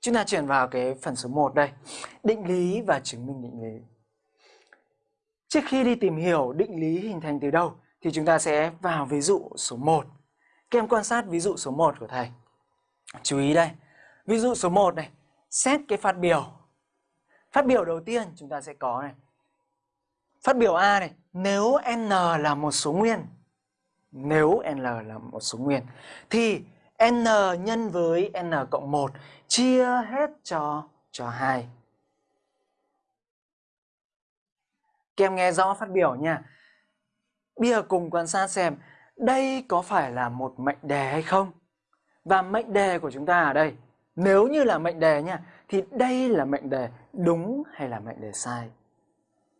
Chúng ta chuyển vào cái phần số 1 đây. Định lý và chứng minh định lý. Trước khi đi tìm hiểu định lý hình thành từ đâu thì chúng ta sẽ vào ví dụ số 1. Các em quan sát ví dụ số 1 của thầy. Chú ý đây. Ví dụ số 1 này, xét cái phát biểu. Phát biểu đầu tiên chúng ta sẽ có này. Phát biểu A này, nếu n là một số nguyên, nếu n là một số nguyên thì n nhân với n cộng 1 chia hết cho cho 2. Các em nghe rõ phát biểu nha. Bây giờ cùng quan sát xem đây có phải là một mệnh đề hay không? Và mệnh đề của chúng ta ở đây, nếu như là mệnh đề nha, thì đây là mệnh đề đúng hay là mệnh đề sai?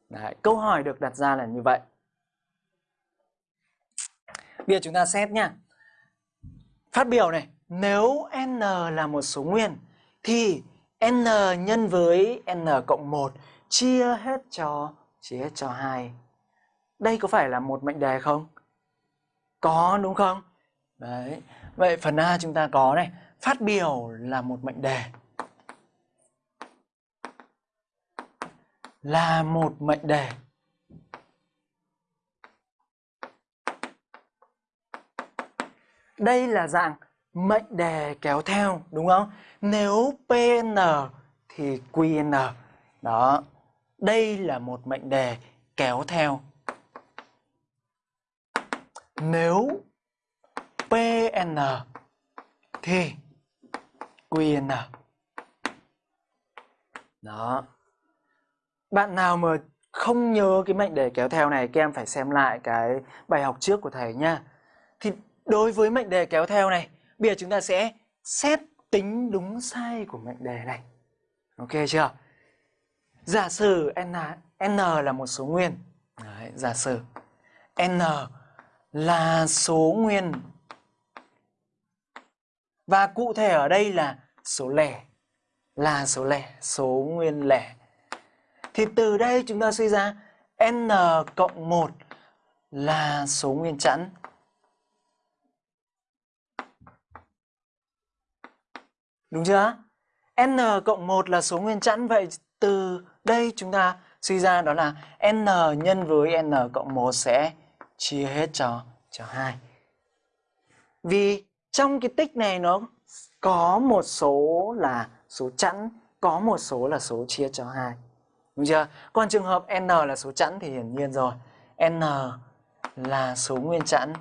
Đấy, câu hỏi được đặt ra là như vậy. Bây giờ chúng ta xét nha. Phát biểu này, nếu n là một số nguyên thì n nhân với n cộng 1 chia hết cho chia hết cho 2. Đây có phải là một mệnh đề không? Có đúng không? Đấy. Vậy phần A chúng ta có này, phát biểu là một mệnh đề. Là một mệnh đề. Đây là dạng mệnh đề kéo theo đúng không? Nếu PN thì QN. Đó. Đây là một mệnh đề kéo theo. Nếu PN thì QN. Đó. Bạn nào mà không nhớ cái mệnh đề kéo theo này, các em phải xem lại cái bài học trước của thầy nha. Thì đối với mệnh đề kéo theo này, bây giờ chúng ta sẽ xét tính đúng sai của mệnh đề này. Ok chưa? Giả sử n, n là một số nguyên. Đấy, giả sử n là số nguyên. Và cụ thể ở đây là số lẻ. Là số lẻ, số nguyên lẻ. Thì từ đây chúng ta suy ra n cộng 1 là số nguyên chẵn. Đúng chưa? n cộng 1 là số nguyên chẵn vậy từ đây chúng ta suy ra đó là n nhân với n cộng 1 sẽ chia hết cho cho 2. Vì trong cái tích này nó có một số là số chẵn, có một số là số chia cho 2. Đúng chưa? Còn trường hợp n là số chẵn thì hiển nhiên rồi. n là số nguyên chẵn